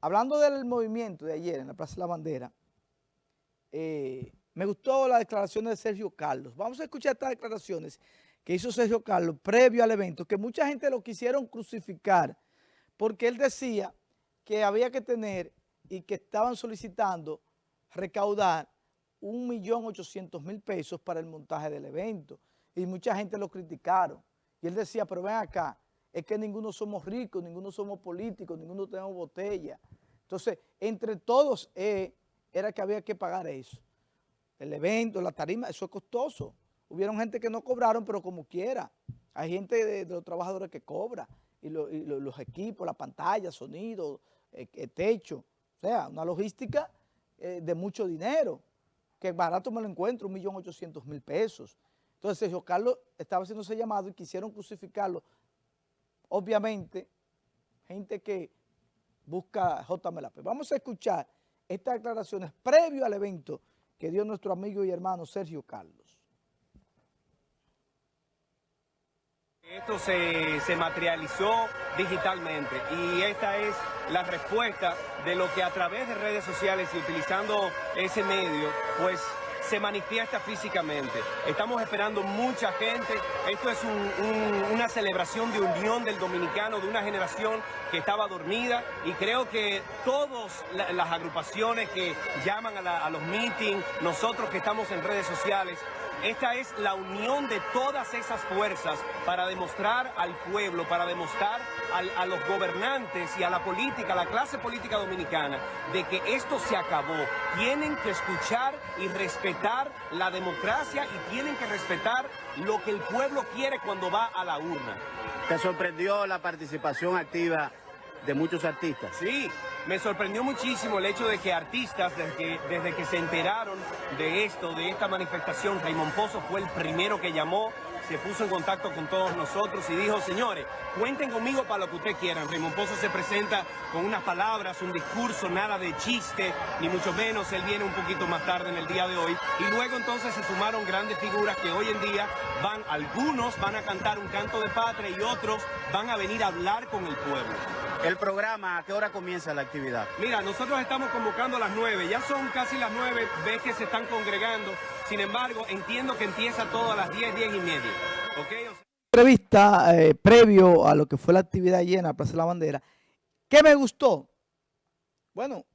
hablando del movimiento de ayer en la Plaza de la Bandera, eh, me gustó la declaración de Sergio Carlos. Vamos a escuchar estas declaraciones que hizo Sergio Carlos previo al evento, que mucha gente lo quisieron crucificar, porque él decía que había que tener y que estaban solicitando recaudar 1.800.000 pesos para el montaje del evento. Y mucha gente lo criticaron. Y él decía, pero ven acá, es que ninguno somos ricos, ninguno somos políticos, ninguno tenemos botella. Entonces, entre todos eh, era que había que pagar eso. El evento, la tarima, eso es costoso. Hubieron gente que no cobraron, pero como quiera. Hay gente de, los trabajadores que cobra. Y, los equipos, la pantalla, sonido, el, eh, techo. O sea, una logística eh, de mucho dinero. Que barato me lo encuentro, un millón ochocientos mil pesos. Entonces Sergio Carlos estaba haciendo ese llamado y quisieron crucificarlo. Obviamente, gente que busca JMLAP. Vamos a escuchar estas declaraciones previo al evento que dio nuestro amigo y hermano Sergio Carlos. Esto se, se, materializó digitalmente y esta es la respuesta de lo que a través de redes sociales y utilizando ese medio, pues se manifiesta físicamente. Estamos esperando mucha gente. Esto es una celebración de unión del dominicano, de una generación que estaba dormida y creo que todas las agrupaciones que llaman a, a los meetings, nosotros que estamos en redes sociales, esta es la unión de todas esas fuerzas para demostrar al pueblo, para demostrar a los gobernantes y a la política, a la clase política dominicana, de que esto se acabó. Tienen que escuchar y respetar la democracia y tienen que respetar lo que el pueblo quiere cuando va a la urna. ¿Te sorprendió la participación activa de muchos artistas? Sí, me sorprendió muchísimo el hecho de que artistas, desde que, desde que se enteraron de esto, de esta manifestación, Raymond Pozo fue el primero que llamó, se puso en contacto con todos nosotros y dijo, señores, cuenten conmigo para lo que ustedes quieran. Raymond Pozo se presenta con unas palabras, un discurso, nada de chiste, ni mucho menos. Él viene un poquito más tarde en el día de hoy. Y luego entonces se sumaron grandes figuras que hoy en día van, algunos van a cantar un canto de patria y otros van a venir a hablar con el pueblo. El programa, ¿a qué hora comienza la actividad? Mira, nosotros estamos convocando a las nueve, ya son casi las nueve, ves que se están congregando, sin embargo, entiendo que empieza todo a las diez, diez y media, ¿ok? Entrevista eh, previo a lo que fue la actividad llena en Plaza de la Bandera, ¿qué me gustó? Bueno,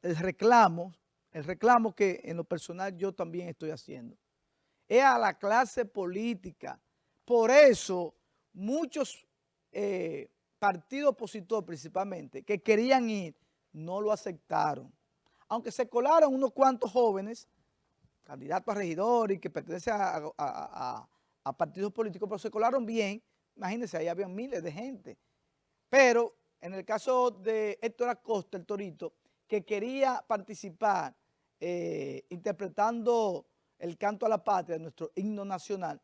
el reclamo, el reclamo que en lo personal yo también estoy haciendo, es a la clase política, por eso muchos... Eh, partido opositor principalmente, que querían ir, no lo aceptaron. Aunque se colaron unos cuantos jóvenes, candidatos a regidor y que pertenecen a, partidos políticos, pero se colaron bien. Imagínense, ahí había miles de gente. Pero en el caso de Héctor Acosta, el Torito, que quería participar eh, interpretando el canto a la patria, nuestro himno nacional,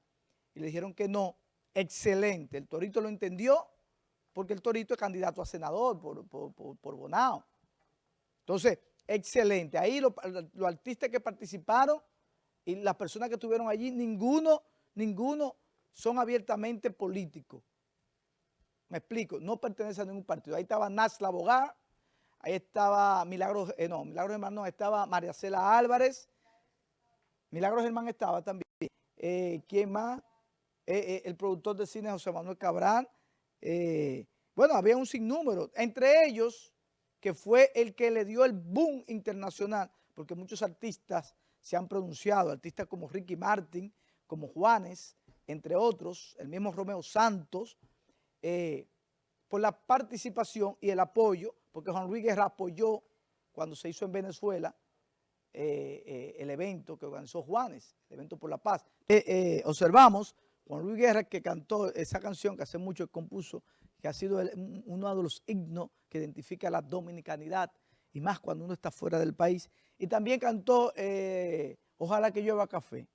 y le dijeron que no, excelente. El Torito lo entendió porque el Torito es candidato a senador por, por, Bonao. Entonces, excelente. Ahí los, artistas que participaron y las personas que estuvieron allí, ninguno, ninguno son abiertamente políticos. Me explico, no pertenece a ningún partido. Ahí estaba Nas Abogada, ahí estaba Milagros, eh, no, Milagros Germán no, estaba María Cela Álvarez, Milagros Germán estaba también. Eh, ¿Quién más? Eh, el productor de cine José Manuel Cabral, eh, bueno, había un sinnúmero, entre ellos que fue el que le dio el boom internacional, porque muchos artistas se han pronunciado, artistas como Ricky Martin, como Juanes, entre otros, el mismo Romeo Santos, eh, por la participación y el apoyo, porque Juan Luis Guerra apoyó cuando se hizo en Venezuela eh, el evento que organizó Juanes, el evento por la paz. observamos Juan Luis Guerra que cantó esa canción que hace mucho compuso, que ha sido uno de los himnos que identifica la dominicanidad y más cuando uno está fuera del país. Y también cantó eh, Ojalá que llueva café.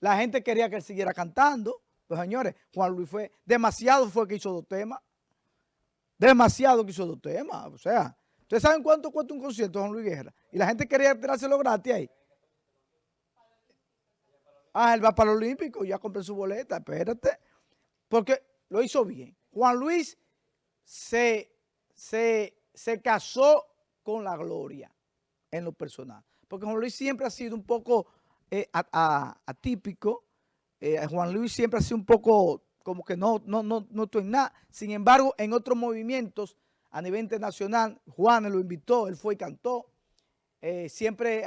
La gente quería que él siguiera cantando. Pues señores, Juan Luis fue, demasiado fue que hizo dos temas. Demasiado que hizo dos temas. O sea, ¿ustedes saben cuánto cuesta un concierto Juan Luis Guerra? Y la gente quería tirárselo gratis ahí. Ah, él va para el Olímpico, ya compré su boleta, espérate. Porque lo hizo bien. Juan Luis se, se se casó con la gloria en lo personal. Porque Juan Luis siempre ha sido un poco eh, atípico. Eh, Juan Luis siempre ha sido un poco como que no, no, no, no estoy en nada. Sin embargo, en otros movimientos a nivel internacional, Juan lo invitó, él fue y cantó. Eh, siempre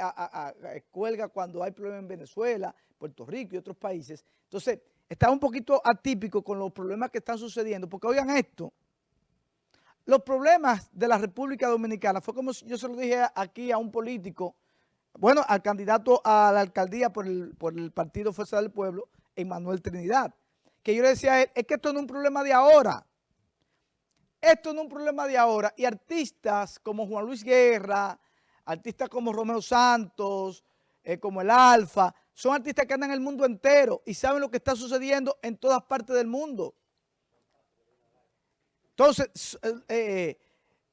cuelga cuando hay problemas en Venezuela, Puerto Rico y otros países. Entonces, está un poquito atípico con los problemas que están sucediendo, porque oigan esto, los problemas de la República Dominicana, fue como yo se lo dije aquí a un político, bueno, al candidato a la alcaldía por el, Partido Fuerza del Pueblo, Emanuel Trinidad, que yo le decía a él, es que esto no es un problema de ahora, esto no es un problema de ahora, y artistas como Juan Luis Guerra, artistas como Romeo Santos, eh, como el Alfa, son artistas que andan en el mundo entero y saben lo que está sucediendo en todas partes del mundo. Entonces, eh, eh,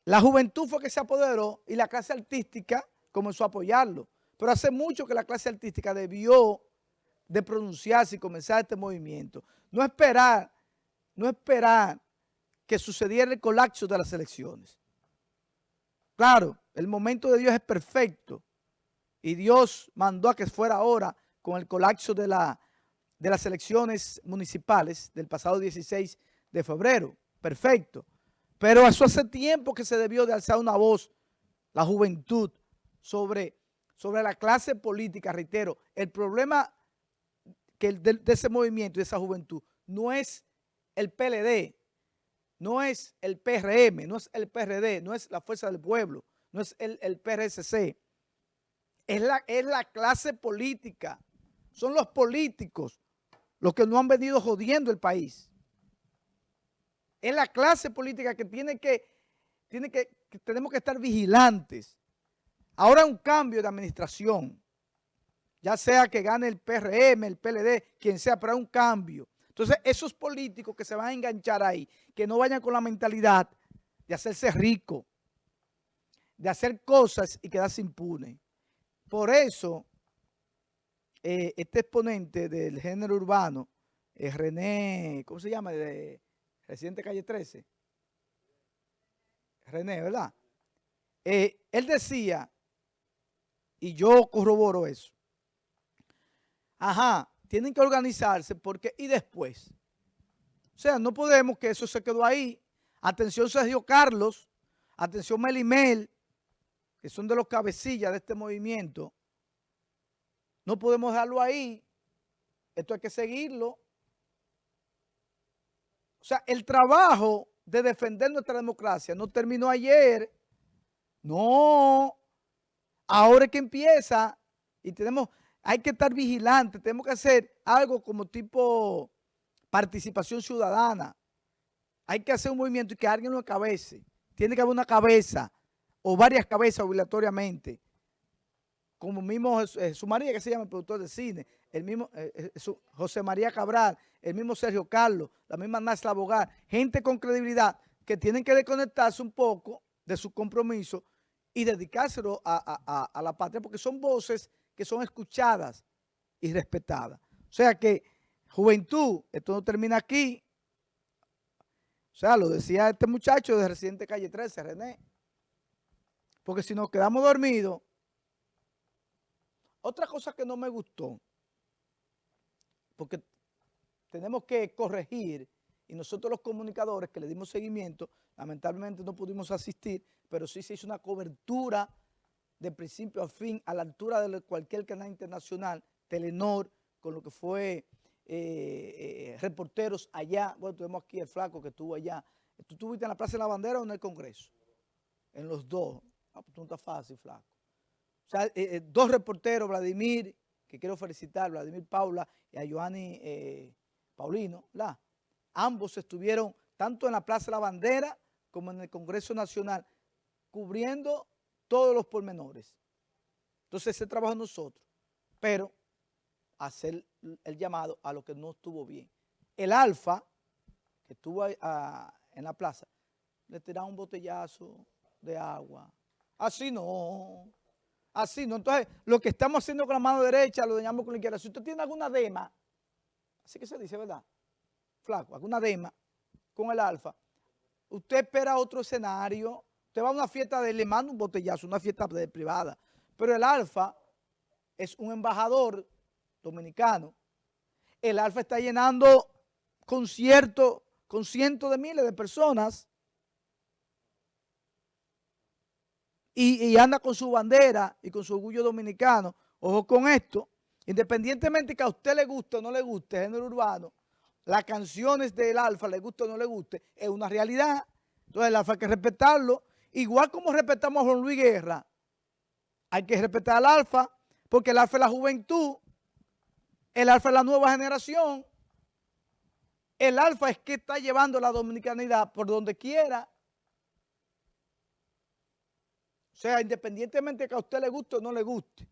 la juventud fue que se apoderó y la clase artística comenzó a apoyarlo. Pero hace mucho que la clase artística debió de pronunciarse y comenzar este movimiento. No esperar, no esperar que sucediera el colapso de las elecciones. Claro, el momento de Dios es perfecto y Dios mandó a que fuera ahora con el colapso de, la, de las elecciones municipales del pasado 16 de febrero perfecto. Pero eso hace tiempo que se debió de alzar una voz, la juventud, sobre, sobre la clase política, reitero. El problema que de, ese movimiento, de esa juventud, no es el PLD, no es el PRM, no es el PRD, no es la Fuerza del Pueblo, no es el, el PRSC. Es la, es la clase política, son los políticos los que no han venido jodiendo el país. Es la clase política que tiene que, tiene que, tenemos que estar vigilantes. Ahora un cambio de administración, ya sea que gane el PRM, el PLD, quien sea, pero hay un cambio. Entonces, esos políticos que se van a enganchar ahí, que no vayan con la mentalidad de hacerse rico, de hacer cosas y quedarse impune. Por eso, eh, este exponente del género urbano, eh, René, ¿cómo se llama? Residente calle 13, René, ¿verdad? Eh, él decía, y yo corroboro eso, ajá, tienen que organizarse porque, y después, o sea, no podemos que eso se quedó ahí. Atención Sergio Carlos, atención Melimel, que son de los cabecillas de este movimiento. No podemos dejarlo ahí. Esto hay que seguirlo. O sea, el trabajo de defender nuestra democracia no terminó ayer. No. Ahora es que empieza y tenemos, hay que estar vigilantes, tenemos que hacer algo como tipo participación ciudadana. Hay que hacer un movimiento y que alguien lo encabece. Tiene que haber una cabeza o varias cabezas obligatoriamente como mismo Jesús María, que se llama el productor de cine, el mismo eh, eh, José María Cabral, el mismo Sergio Carlos, la misma Nasla Bogar, gente con credibilidad que tienen que desconectarse un poco de su compromiso y dedicárselo a, a la patria, porque son voces que son escuchadas y respetadas. O sea que, juventud, esto no termina aquí. O sea, lo decía este muchacho de Residente Calle 13, René. Porque si nos quedamos dormidos, otra cosa que no me gustó, porque tenemos que corregir, y nosotros los comunicadores que le dimos seguimiento, lamentablemente no pudimos asistir, pero sí se hizo una cobertura de principio a fin a la altura de cualquier canal internacional, Telenor, con lo que fue eh, eh, reporteros allá. Bueno, tuvimos aquí el flaco que estuvo allá. ¿Tú estuviste en la Plaza de la Bandera o en el Congreso? En los dos. Ah, pues no está fácil, flaco. O sea, eh, eh, dos reporteros, Vladimir, que quiero felicitar, Vladimir Paula y a Joanny eh, Paulino, la, ambos estuvieron tanto en la Plaza de la Bandera como en el Congreso Nacional, cubriendo todos los pormenores. Entonces ese trabajo nosotros, pero hacer el llamado a lo que no estuvo bien. El Alfa, que estuvo en la plaza, le tiraba un botellazo de agua. Así no. Así, ¿no? Entonces, lo que estamos haciendo con la mano derecha lo dañamos con la izquierda. Si usted tiene alguna dema, así que se dice, ¿verdad? Flaco, alguna dema con el alfa, usted espera otro escenario, Usted va a una fiesta de, le manda un botellazo, una fiesta privada. Pero el Alfa es un embajador dominicano. El Alfa está llenando conciertos con cientos de miles de personas y, anda con su bandera y con su orgullo dominicano. Ojo con esto, independientemente que a usted le guste o no le guste, género urbano, las canciones del Alfa, le guste o no le guste, es una realidad. Entonces el Alfa hay que respetarlo. Igual como respetamos a Juan Luis Guerra, hay que respetar al Alfa, porque el Alfa es la juventud, el Alfa es la nueva generación, el Alfa es que está llevando la dominicanidad por donde quiera. O sea, independientemente de que a usted le guste o no le guste,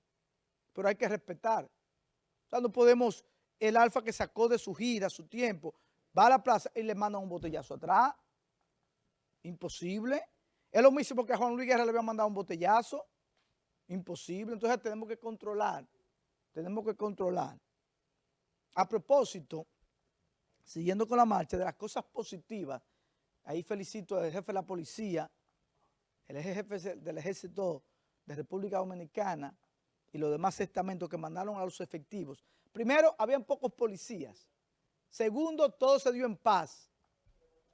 pero hay que respetar. O sea, no podemos, el Alfa que sacó de su gira, su tiempo, va a la plaza y le manda un botellazo atrás. Imposible. Es lo mismo que a Juan Luis Guerra le había mandado un botellazo. Imposible. Entonces tenemos que controlar. Tenemos que controlar. A propósito, siguiendo con la marcha, de las cosas positivas, ahí felicito al jefe de la policía, el jefe del ejército de República Dominicana y los demás estamentos que mandaron a los efectivos. Primero, habían pocos policías. Segundo, todo se dio en paz.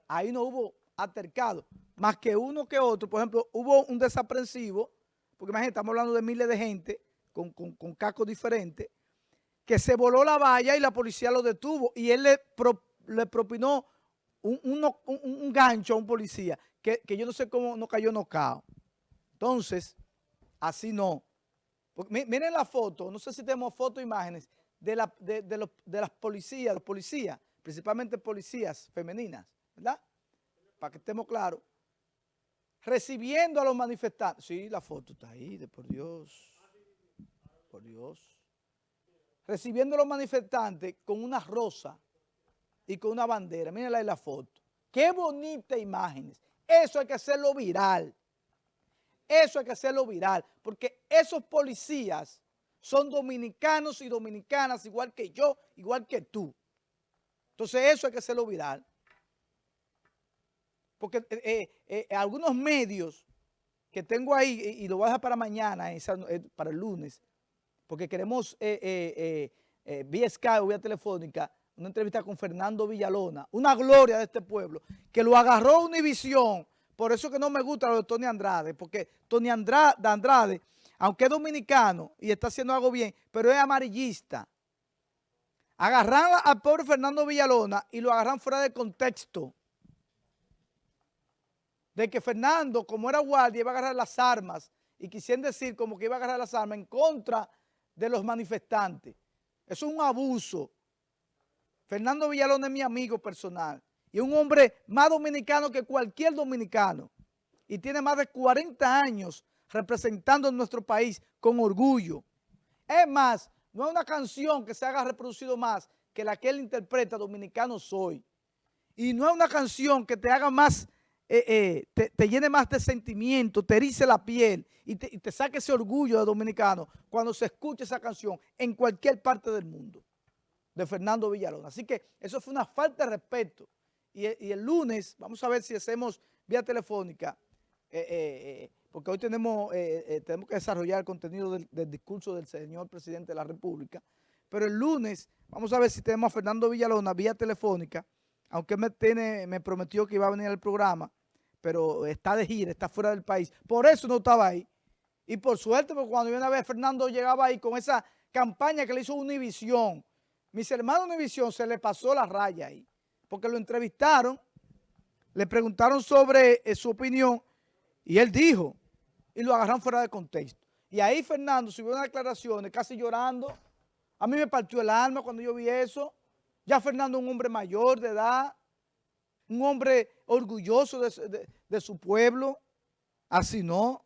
Ahí no hubo altercado, más que uno que otro. Por ejemplo, hubo un desaprensivo, porque imagínate, estamos hablando de miles de gente con, con, con cascos diferentes, que se voló la valla y la policía lo detuvo y él le, pro, le propinó un, un, gancho a un policía que, yo no sé cómo no cayó nocao. Entonces, así no. Miren la foto, no sé si tenemos foto o imágenes de, la, de, de, los, de las policías, los policías, principalmente policías femeninas, ¿verdad? Para que estemos claros. Recibiendo a los manifestantes. Sí, la foto está ahí, de por Dios. Por Dios recibiendo a los manifestantes con una rosa y con una bandera. Mírenla ahí la foto. Qué bonita imágenes. Eso hay que hacerlo viral. Eso hay que hacerlo viral. Porque esos policías son dominicanos y dominicanas igual que yo, igual que tú. Entonces eso hay que hacerlo viral. Porque eh, eh, eh, algunos medios que tengo ahí, y, lo voy a dejar para mañana, para el lunes, porque queremos vía Skype o vía telefónica una entrevista con Fernando Villalona, una gloria de este pueblo, que lo agarró Univisión, por eso que no me gusta lo de Tony Andrade, porque Tony Andrade, Andrade, aunque es dominicano y está haciendo algo bien, pero es amarillista. Agarran al pobre Fernando Villalona y lo agarran fuera de contexto. De que Fernando, como era guardia, iba a agarrar las armas y quisieran decir como que iba a agarrar las armas en contra de los manifestantes. Eso es un abuso. Fernando Villalón es mi amigo personal y un hombre más dominicano que cualquier dominicano y tiene más de 40 años representando nuestro país con orgullo. Es más, no hay una canción que se haga reproducido más que la que él interpreta, Dominicano Soy. Y no es una canción que te haga más eh, eh, te, llene más de sentimiento, te erice la piel y te, y te, saque ese orgullo de dominicano cuando se escuche esa canción en cualquier parte del mundo de Fernando Villalón. Así que eso fue una falta de respeto. Y, y el lunes, vamos a ver si hacemos vía telefónica, eh, eh porque hoy tenemos, eh, tenemos que desarrollar el contenido del, discurso del señor presidente de la República, pero el lunes vamos a ver si tenemos a Fernando Villalona vía telefónica, aunque me, tiene, me prometió que iba a venir al programa, pero está de gira, está fuera del país. Por eso no estaba ahí. Y por suerte, porque cuando viene a ver Fernando llegaba ahí con esa campaña que le hizo Univisión. Mis hermanos Univisión se le pasó la raya ahí, porque lo entrevistaron, le preguntaron sobre eh, su opinión y él dijo, y lo agarraron fuera de contexto. Y ahí Fernando subió unas declaraciones casi llorando. A mí me partió el alma cuando yo vi eso. Ya Fernando un hombre mayor de edad, un hombre orgulloso de, de, de su pueblo, así no.